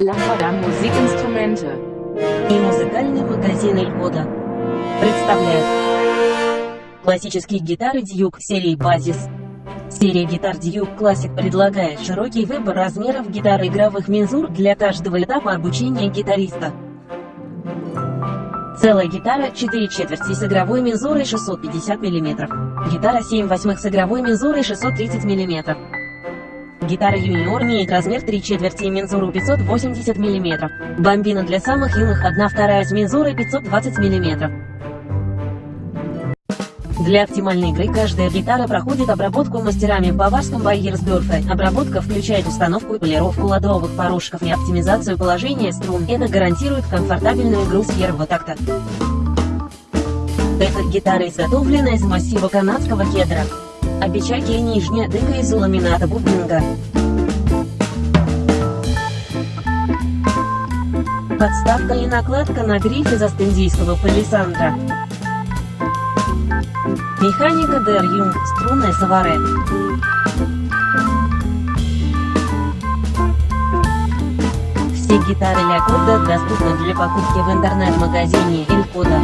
Lampada Musikinstrumente. И музыкальный магазин Эльгода представляет классические гитары Duke серии Basis. Серия гитар Duke Classic предлагает широкий выбор размеров гитар игровых мензур для каждого этапа обучения гитариста. Целая гитара 4 четверти с игровой мензурой 650 мм. Гитара 7 восьмых с игровой мензурой 630 мм. Гитара юниор имеет размер 3 четверти и мензуру 580 мм. Бомбина для самых юных 1 вторая с мензурой 520 мм. Для оптимальной игры каждая гитара проходит обработку мастерами в баварском Байерсдорфе. Обработка включает установку и полировку ладовых порошков и оптимизацию положения струн. Это гарантирует комфортабельную игру с первого такта. Эта гитара изготовлена из массива канадского кедра. Опечатки и нижняя дыка из ламината бубнинга. Подставка и накладка на гриф из астендийского палисандра. Механика Дер Юнг, струнная Саваре. Все гитары Ля Кода доступны для покупки в интернет-магазине Элькода.